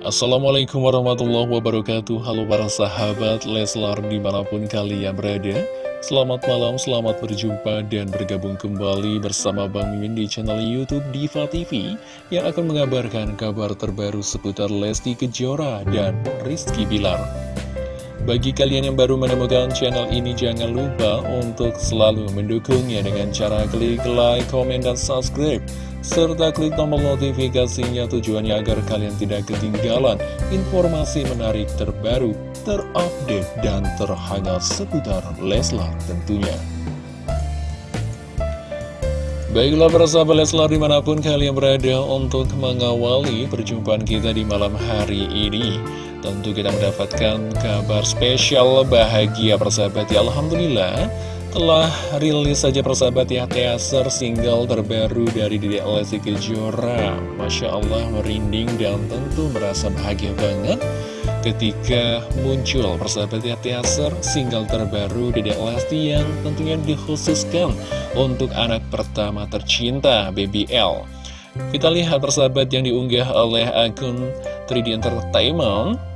Assalamualaikum warahmatullahi wabarakatuh. Halo para sahabat Leslar di mana pun kalian berada. Selamat malam, selamat berjumpa dan bergabung kembali bersama Bang Mimin di channel Youtube Diva TV Yang akan mengabarkan kabar terbaru seputar Lesti Kejora dan Rizky Bilar bagi kalian yang baru menemukan channel ini, jangan lupa untuk selalu mendukungnya dengan cara klik like, komen, dan subscribe serta klik tombol notifikasinya tujuannya agar kalian tidak ketinggalan informasi menarik terbaru, terupdate, dan terhangat seputar Leslar tentunya. Baiklah para sahabat Leslar di mana pun kalian berada untuk mengawali perjumpaan kita di malam hari ini. Tentu kita mendapatkan kabar spesial bahagia persahabat ya Alhamdulillah telah rilis saja persahabat ya teaser single terbaru dari Dede Lesti Kejora. Masya Allah merinding dan tentu merasa bahagia banget ketika muncul persahabat ya teaser single terbaru Dede Lesti yang tentunya dikhususkan untuk anak pertama tercinta Baby L. Kita lihat persahabat yang diunggah oleh akun 3D Entertainment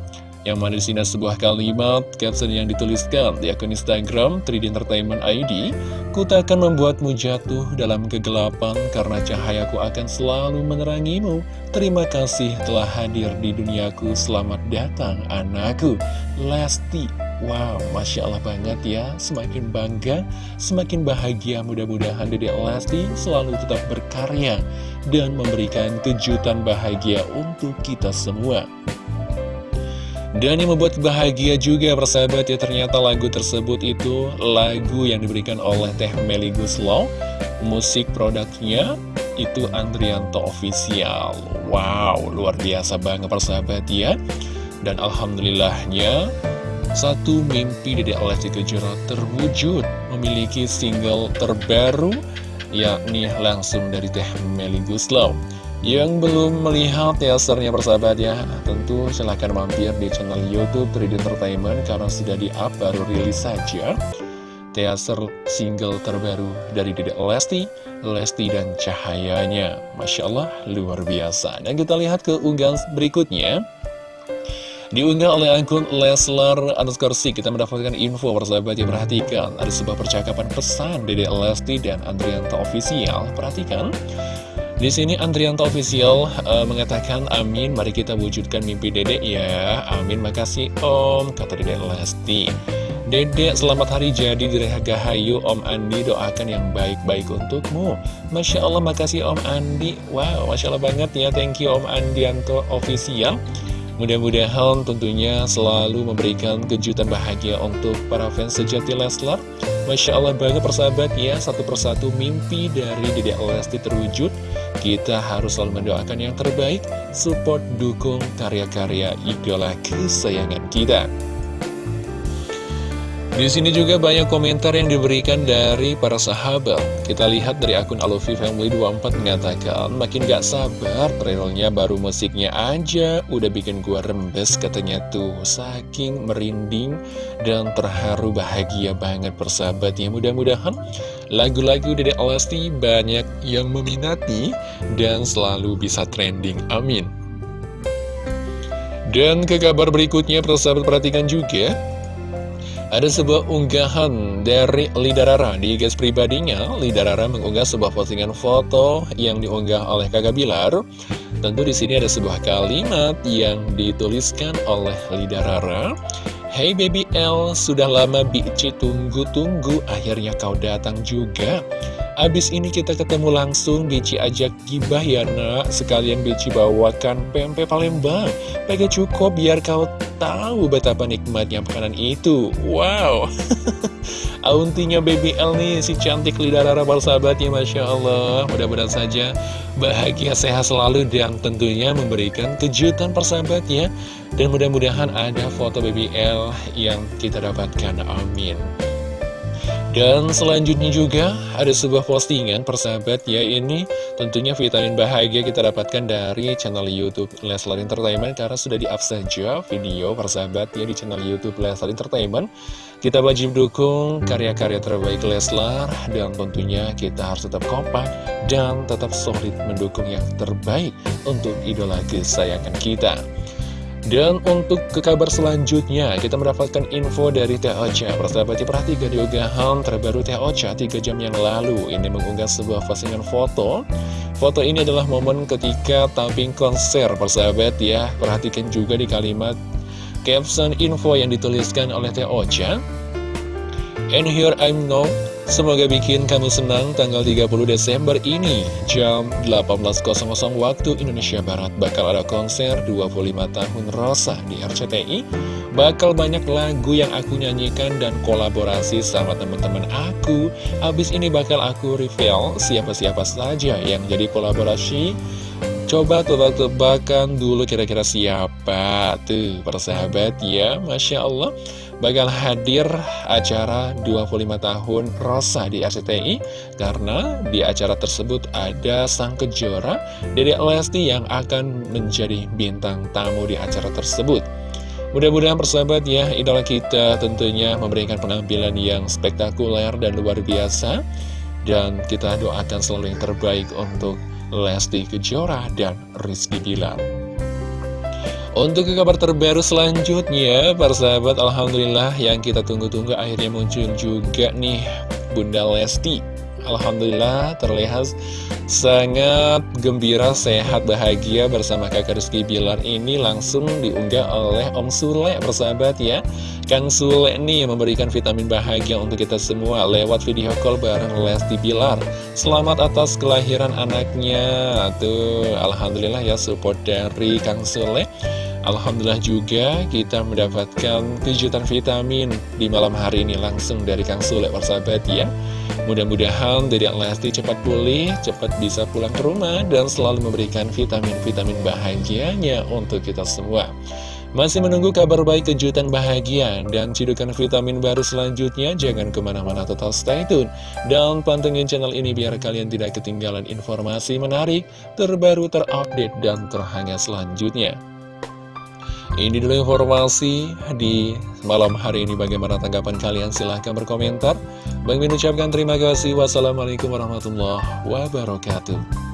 yang mana di sini sebuah kalimat caption yang dituliskan di akun Instagram 3D Entertainment ID, Ku takkan membuatmu jatuh dalam kegelapan karena cahayaku akan selalu menerangimu. Terima kasih telah hadir di duniaku. Selamat datang anakku. Lesti. Wow, Masya Allah banget ya. Semakin bangga, semakin bahagia. Mudah-mudahan Dede Lesti selalu tetap berkarya dan memberikan kejutan bahagia untuk kita semua. Dan yang membuat bahagia juga persahabat ya ternyata lagu tersebut itu lagu yang diberikan oleh Teh Meli Guslow Musik produknya itu Andrianto Official. Wow luar biasa banget persahabat ya. Dan Alhamdulillahnya satu mimpi Dede Lesti Kejora terwujud Memiliki single terbaru yakni langsung dari Teh Meli Guslow yang belum melihat teasernya persahabat ya Tentu silahkan mampir di channel Youtube 3D Entertainment Karena sudah di-up baru rilis saja. Teaser single terbaru dari Dede Lesti Lesti dan Cahayanya. Masya Allah luar biasa. Dan kita lihat ke unggahan berikutnya. Diunggah oleh akun Leslar underscore kita mendapatkan info persahabat yang perhatikan. Ada sebuah percakapan pesan Dede Lesti dan Andrianto Official. Perhatikan di sini Andrianto Official uh, mengatakan amin mari kita wujudkan mimpi dedek ya. Amin makasih om kata dedek Lesti. Dedek selamat hari jadi di Gahayu. Om Andi doakan yang baik-baik untukmu. Masya Allah makasih Om Andi. Wow Masya Allah banget ya. Thank you Om Andianto Official. Mudah-mudahan tentunya selalu memberikan kejutan bahagia untuk para fans sejati Leslar Masya Allah banget persahabat. Ya Satu persatu mimpi dari Dedek Lesti terwujud. Kita harus selalu mendoakan yang terbaik. Support, dukung karya-karya idola kesayangan kita di sini juga banyak komentar yang diberikan dari para sahabat. Kita lihat dari akun Alofi Family 24 mengatakan, makin gak sabar, trailernya baru musiknya aja, udah bikin gua rembes katanya tuh. Saking merinding dan terharu bahagia banget persahabat ya. Mudah-mudahan lagu-lagu dari Lesti banyak yang meminati dan selalu bisa trending. Amin. Dan ke kabar berikutnya, persahabat perhatikan juga ada sebuah unggahan dari Lidarara di guys pribadinya. Lidarara mengunggah sebuah postingan foto yang diunggah oleh Kakak Bilar. Tentu di sini ada sebuah kalimat yang dituliskan oleh Lidarara. Hey baby L, sudah lama Bici tunggu-tunggu, akhirnya kau datang juga. Abis ini kita ketemu langsung, Bici ajak gibah ya nak, sekalian Bici bawakan pempek Palembang. Pakai cukup biar kau tahu betapa nikmatnya makanan itu. Wow. Auntinya Baby L nih si cantik lidah rara sahabatnya Masya Allah. Mudah-mudahan saja bahagia sehat selalu dan tentunya memberikan kejutan persahabatnya. Dan mudah-mudahan ada foto Baby L yang kita dapatkan. Amin dan selanjutnya juga ada sebuah postingan persahabat ya ini tentunya vitamin bahagia kita dapatkan dari channel Youtube Leslar Entertainment karena sudah di-up saja video persahabat ya di channel Youtube Leslar Entertainment. Kita wajib dukung karya-karya terbaik Leslar dan tentunya kita harus tetap kompak dan tetap solid mendukung yang terbaik untuk idola kesayangan kita. Dan untuk ke kabar selanjutnya, kita mendapatkan info dari Teh Ocha. Persahabat perhatikan di unggahan terbaru Teh Ocha 3 jam yang lalu. Ini mengunggah sebuah postingan foto. Foto ini adalah momen ketika tamping konser, persahabat ya. Perhatikan juga di kalimat caption info yang dituliskan oleh Teh Ocha. And here I'm now Semoga bikin kamu senang tanggal 30 Desember ini. Jam 18.00 waktu Indonesia Barat Bakal ada konser 25 tahun Rosa di RCTI Bakal banyak lagu yang aku nyanyikan dan kolaborasi sama teman-teman aku. Abis ini bakal aku reveal siapa-siapa saja yang jadi kolaborasi. Coba tebak-tebakan dulu kira-kira siapa Tuh persahabat ya Masya Allah bakal hadir acara 25 tahun Rosa di RCTI karena di acara tersebut ada sang kejora Dede Lesti yang akan menjadi bintang tamu di acara tersebut. Mudah-mudahan persahabat ya, idola kita tentunya memberikan penampilan yang spektakuler dan luar biasa. Dan kita doakan selalu yang terbaik untuk Lesti Kejora dan Rizky Bilar. Untuk kabar terbaru selanjutnya, para sahabat, Alhamdulillah yang kita tunggu-tunggu akhirnya muncul juga nih Bunda Lesti. Alhamdulillah terlihat sangat gembira, sehat, bahagia bersama kakak Rizky Bilar ini langsung diunggah oleh Om Sule, persahabat ya. Kang Sule nih memberikan vitamin bahagia untuk kita semua lewat video call bareng Lesti Bilar. Selamat atas kelahiran anaknya. Tuh, Alhamdulillah ya support dari Kang Sule. Alhamdulillah juga kita mendapatkan kejutan vitamin di malam hari ini langsung dari Kang Sule persahabat ya Mudah-mudahan dari Lesti cepat pulih, cepat bisa pulang ke rumah dan selalu memberikan vitamin-vitamin bahagianya untuk kita semua masih menunggu kabar baik kejutan bahagia dan cidukan vitamin baru selanjutnya? Jangan ke mana-mana total stay tune. Dan pantengin channel ini biar kalian tidak ketinggalan informasi menarik, terbaru, terupdate, dan terhangat selanjutnya. Ini dulu informasi di malam hari ini bagaimana tanggapan kalian silahkan berkomentar. Bang Min ucapkan terima kasih. Wassalamualaikum warahmatullahi wabarakatuh.